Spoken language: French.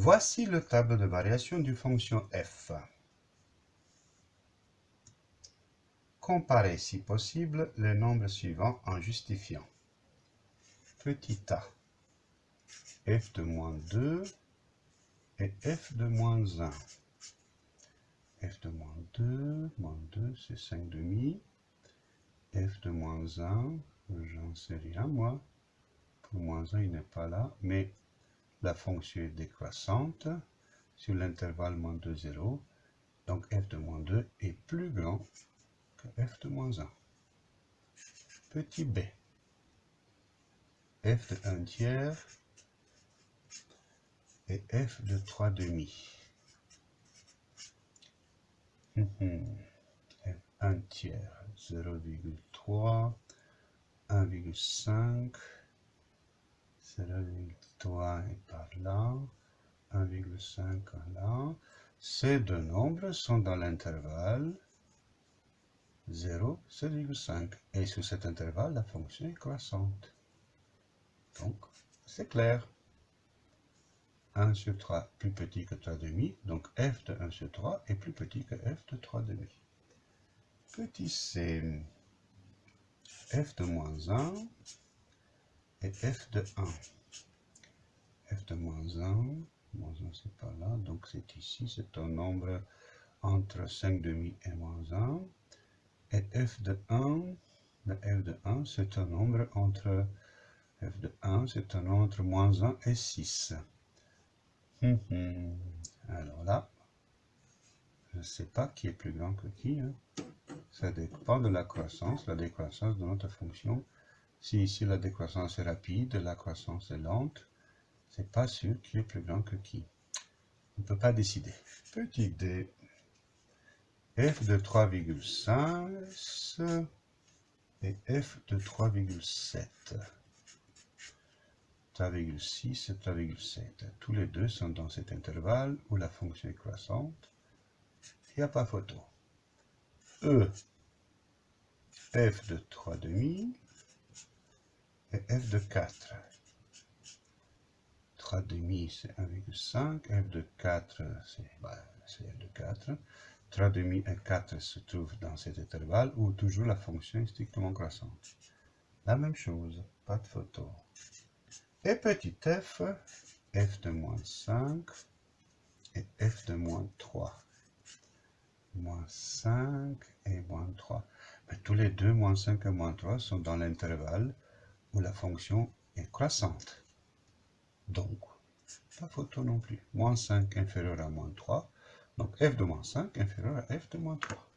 Voici le tableau de variation d'une fonction f. Comparez si possible les nombres suivants en justifiant. Petit a, f de moins 2 et f de moins 1. f de moins 2, moins 2 c'est 5 demi. f de moins 1, j'en sais rien moi. Pour moins 1 il n'est pas là, mais la fonction est décroissante sur l'intervalle moins 2, 0. Donc f de moins 2 est plus grand que f de moins 1. Petit b. f de 1 tiers et f de 3 demi. f 1 tiers, 0,3, 1,5, 0,3 est par là, 1,5 là. Ces deux nombres sont dans l'intervalle 0, 7,5. Et sur cet intervalle, la fonction est croissante. Donc, c'est clair. 1 sur 3 plus petit que 3 demi, donc f de 1 sur 3 est plus petit que f de 3 demi. Petit c, f de moins 1 et f de 1. f de moins 1, moins 1 c'est pas là, donc c'est ici, c'est un nombre entre 5 demi et moins 1. Et f de 1, le f de 1, c'est un nombre entre, f de 1, c'est un nombre entre moins 1 et 6. Hum, hum. Alors là, je ne sais pas qui est plus grand que qui. Hein. Ça dépend de la croissance, la décroissance de notre fonction. Si ici la décroissance est rapide, la croissance est lente, c'est pas sûr qui est plus grand que qui. On ne peut pas décider. Petit d f de 3,5 et f de 3,7. 3,6 et 3,7. Tous les deux sont dans cet intervalle où la fonction est croissante. Il n'y a pas photo. E, f de 3,5 et f de 4. 3,5 c'est 1,5, f de 4 bah, c'est f de 4. 3,5 et 4 se trouvent dans cet intervalle où toujours la fonction est strictement croissante. La même chose, pas de photo. Et petit f, f de moins 5 et f de moins 3. Moins 5 et moins 3. Mais tous les deux, moins 5 et moins 3, sont dans l'intervalle où la fonction est croissante. Donc, pas photo non plus. Moins 5 inférieur à moins 3, donc f de moins 5 inférieur à f de moins 3.